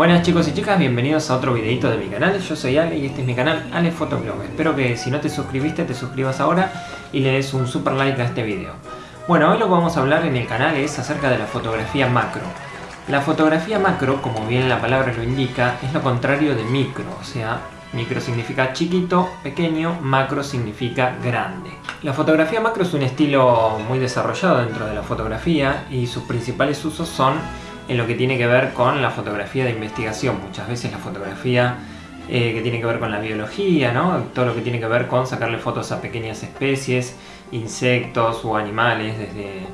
Buenas chicos y chicas, bienvenidos a otro videito de mi canal. Yo soy Ale y este es mi canal Ale Photoblog. Espero que si no te suscribiste te suscribas ahora y le des un super like a este video. Bueno, hoy lo que vamos a hablar en el canal es acerca de la fotografía macro. La fotografía macro, como bien la palabra lo indica, es lo contrario de micro, o sea, micro significa chiquito, pequeño, macro significa grande. La fotografía macro es un estilo muy desarrollado dentro de la fotografía y sus principales usos son en lo que tiene que ver con la fotografía de investigación. Muchas veces la fotografía eh, que tiene que ver con la biología, ¿no? todo lo que tiene que ver con sacarle fotos a pequeñas especies, insectos o animales desde,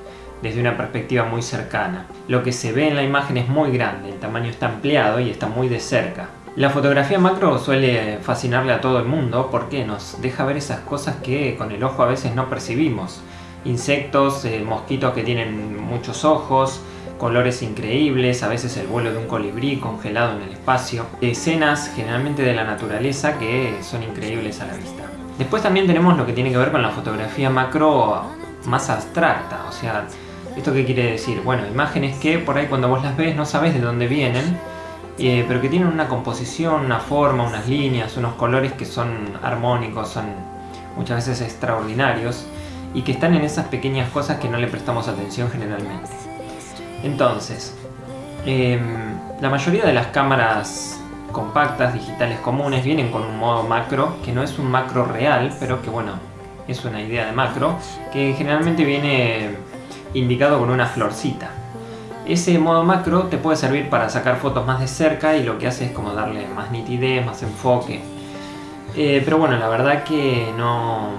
desde una perspectiva muy cercana. Lo que se ve en la imagen es muy grande, el tamaño está ampliado y está muy de cerca. La fotografía macro suele fascinarle a todo el mundo porque nos deja ver esas cosas que con el ojo a veces no percibimos. Insectos, eh, mosquitos que tienen muchos ojos, colores increíbles, a veces el vuelo de un colibrí congelado en el espacio, escenas generalmente de la naturaleza que son increíbles a la vista. Después también tenemos lo que tiene que ver con la fotografía macro más abstracta, o sea, ¿esto qué quiere decir? Bueno, imágenes que por ahí cuando vos las ves no sabes de dónde vienen, eh, pero que tienen una composición, una forma, unas líneas, unos colores que son armónicos, son muchas veces extraordinarios, y que están en esas pequeñas cosas que no le prestamos atención generalmente. Entonces, em, la mayoría de las cámaras compactas, digitales comunes, vienen con un modo macro, que no es un macro real, pero que bueno, es una idea de macro, que generalmente viene indicado con una florcita. Ese modo macro te puede servir para sacar fotos más de cerca y lo que hace es como darle más nitidez, más enfoque. Eh, pero bueno, la verdad que no,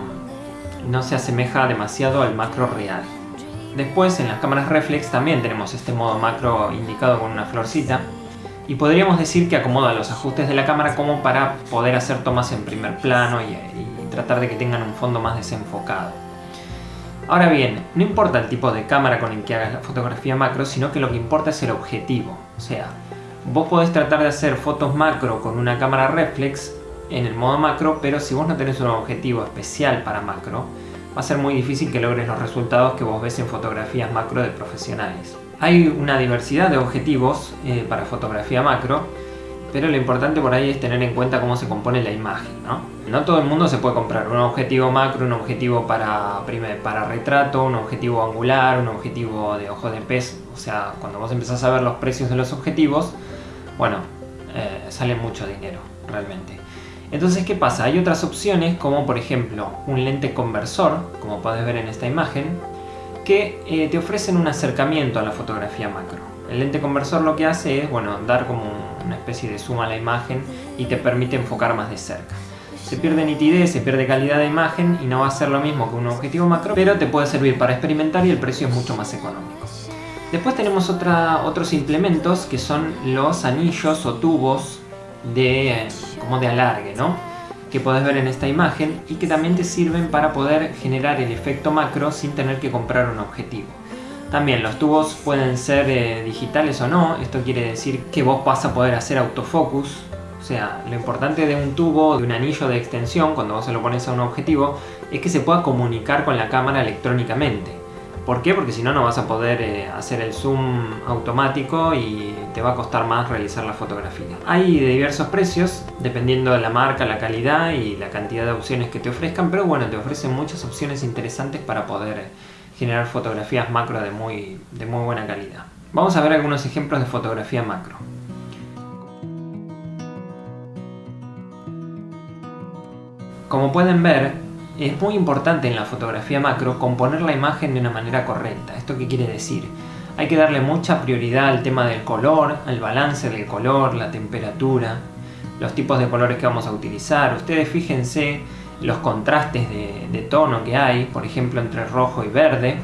no se asemeja demasiado al macro real. Después en las cámaras reflex también tenemos este modo macro indicado con una florcita y podríamos decir que acomoda los ajustes de la cámara como para poder hacer tomas en primer plano y, tratar de que tengan un fondo más desenfocado. Ahora bien, no importa el tipo de cámara con el que hagas la fotografía macro, sino que lo que importa es el objetivo. O sea, vos podés tratar de hacer fotos macro con una cámara reflex en el modo macro, pero si vos no tenés un objetivo especial para macro, va a ser muy difícil que logres los resultados que vos ves en fotografías macro de profesionales. Hay una diversidad de objetivos eh, para fotografía macro, pero lo importante por ahí es tener en cuenta cómo se compone la imagen, ¿no? No todo el mundo se puede comprar un objetivo macro, un objetivo para, para retrato, un objetivo angular, un objetivo de ojo de pez, o sea, cuando vos empezás a ver los precios de los objetivos, bueno, eh, sale mucho dinero, realmente. Entonces, ¿qué pasa? Hay otras opciones, como por ejemplo un lente conversor, como puedes ver en esta imagen, que eh, te ofrecen un acercamiento a la fotografía macro. El lente conversor lo que hace es, bueno, dar como una especie de zoom a la imagen y te permite enfocar más de cerca. Se pierde nitidez, se pierde calidad de imagen y no va a ser lo mismo que un objetivo macro, pero te puede servir para experimentar y el precio es mucho más económico. Después tenemos otra, otros implementos que son los anillos o tubos de, como de alargue, ¿no? que podés ver en esta imagen y que también te sirven para poder generar el efecto macro sin tener que comprar un objetivo. También los tubos pueden ser eh, digitales o no, esto quiere decir que vos vas a poder hacer autofocus, o sea, lo importante de un tubo, de un anillo de extensión, cuando vos se lo pones a un objetivo, es que se pueda comunicar con la cámara electrónicamente. ¿Por qué? Porque si no, no vas a poder eh, hacer el zoom automático y te va a costar más realizar la fotografía. Hay de diversos precios, dependiendo de la marca, la calidad y la cantidad de opciones que te ofrezcan, pero bueno, te ofrecen muchas opciones interesantes para poder generar fotografías macro de muy, de muy buena calidad. Vamos a ver algunos ejemplos de fotografía macro. Como pueden ver, es muy importante en la fotografía macro componer la imagen de una manera correcta. ¿Esto qué quiere decir? Hay que darle mucha prioridad al tema del color, al balance del color, la temperatura, los tipos de colores que vamos a utilizar. Ustedes fíjense los contrastes de, tono que hay, por ejemplo entre rojo y verde,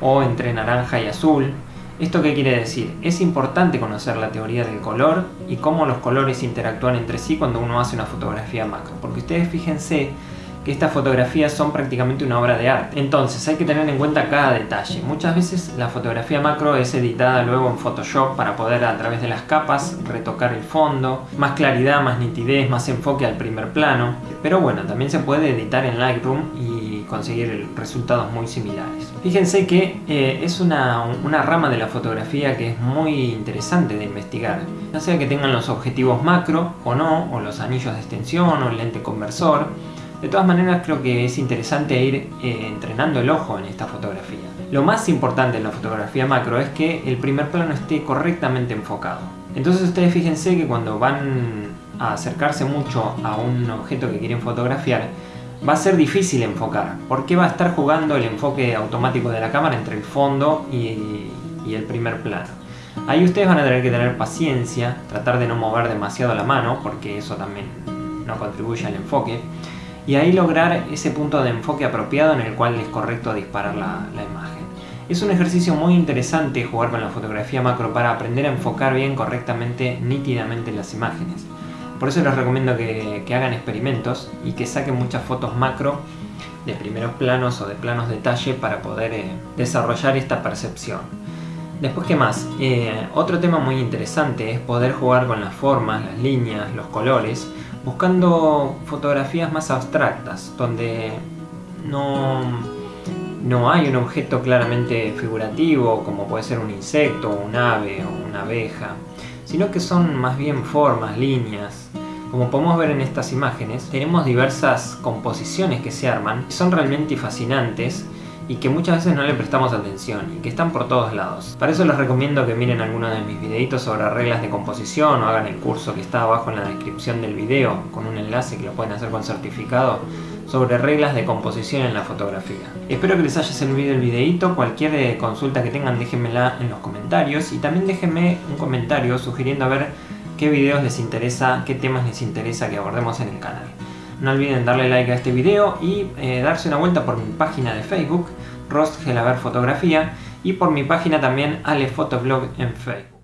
o entre naranja y azul. ¿Esto qué quiere decir? Es importante conocer la teoría del color y cómo los colores interactúan entre sí cuando uno hace una fotografía macro. Porque ustedes fíjense estas fotografías son prácticamente una obra de arte. Entonces hay que tener en cuenta cada detalle. Muchas veces la fotografía macro es editada luego en Photoshop para poder a través de las capas retocar el fondo, más claridad, más nitidez, más enfoque al primer plano. Pero bueno, también se puede editar en Lightroom y conseguir resultados muy similares. Fíjense que eh, es una, una rama de la fotografía que es muy interesante de investigar ya sea que tengan los objetivos macro o no, o los anillos de extensión o el lente conversor. De todas maneras creo que es interesante ir eh, entrenando el ojo en esta fotografía. Lo más importante en la fotografía macro es que el primer plano esté correctamente enfocado. Entonces ustedes fíjense que cuando van a acercarse mucho a un objeto que quieren fotografiar, va a ser difícil enfocar, porque va a estar jugando el enfoque automático de la cámara entre el fondo y, y el primer plano. Ahí ustedes van a tener que tener paciencia, tratar de no mover demasiado la mano, porque eso también no contribuye al enfoque, y ahí lograr ese punto de enfoque apropiado en el cual es correcto disparar la, imagen. Es un ejercicio muy interesante jugar con la fotografía macro para aprender a enfocar bien, correctamente, nítidamente las imágenes. Por eso les recomiendo que, hagan experimentos y que saquen muchas fotos macro de primeros planos o de planos detalle para poder eh, desarrollar esta percepción. Después, ¿qué más? Eh, otro tema muy interesante es poder jugar con las formas, las líneas, los colores, buscando fotografías más abstractas, donde no, no hay un objeto claramente figurativo, como puede ser un insecto, un ave o una abeja, sino que son más bien formas, líneas. Como podemos ver en estas imágenes, tenemos diversas composiciones que se arman, son realmente fascinantes, y que muchas veces no le prestamos atención y que están por todos lados. Para eso les recomiendo que miren algunos de mis videitos sobre reglas de composición o hagan el curso que está abajo en la descripción del video con un enlace que lo pueden hacer con certificado sobre reglas de composición en la fotografía. Espero que les haya servido el videito, cualquier eh, consulta que tengan déjenmela en los comentarios y también déjenme un comentario sugiriendo a ver qué videos les interesa, qué temas les interesa que abordemos en el canal. No olviden darle like a este video y eh, darse una vuelta por mi página de Facebook, Rost Gelaber Fotografía, y por mi página también Ale en Facebook.